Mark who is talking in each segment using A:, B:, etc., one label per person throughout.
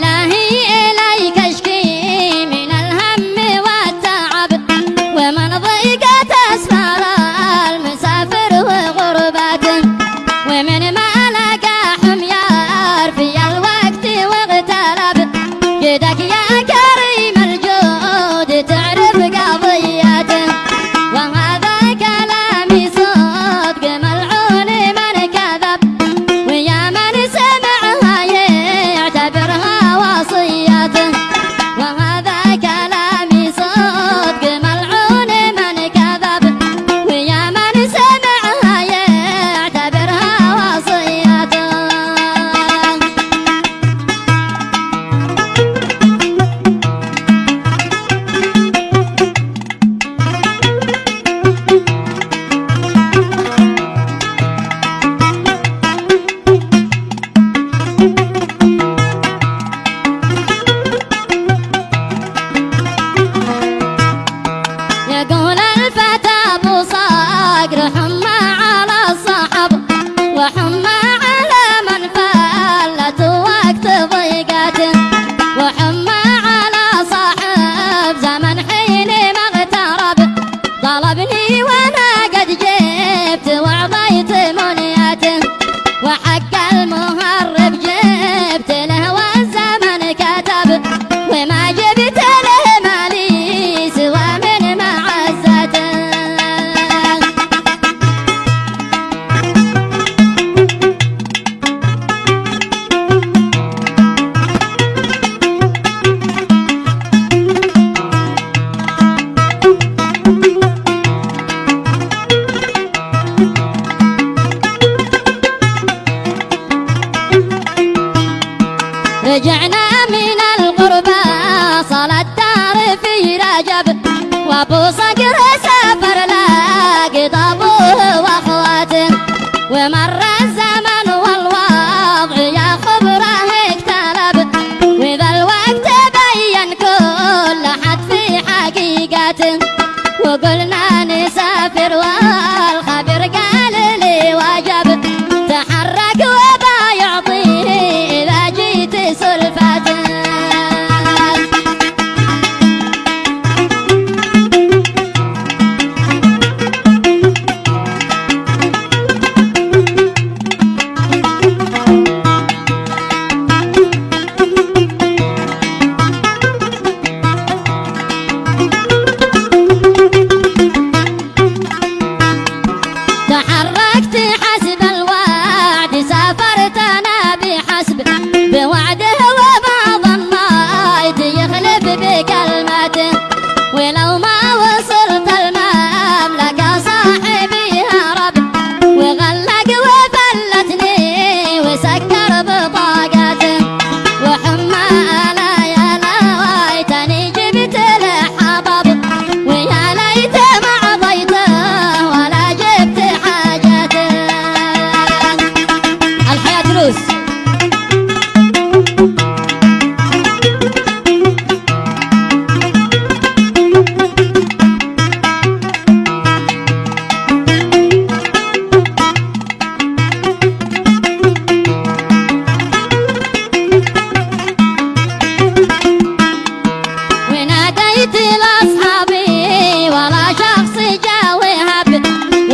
A: and i wobbles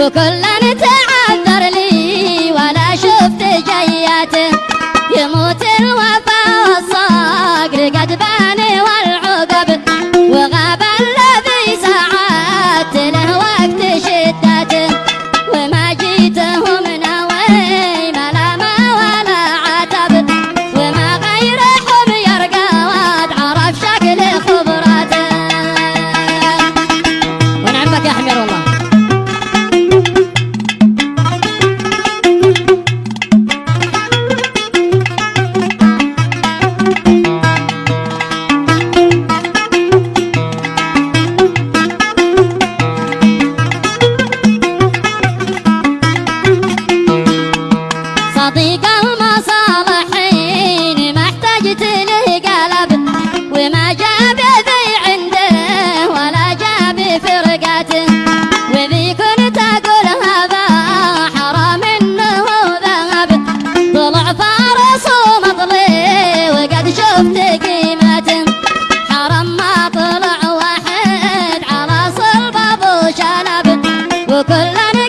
A: وكلن تعذر لي وأنا شفت جياته يموت الوفا a lot of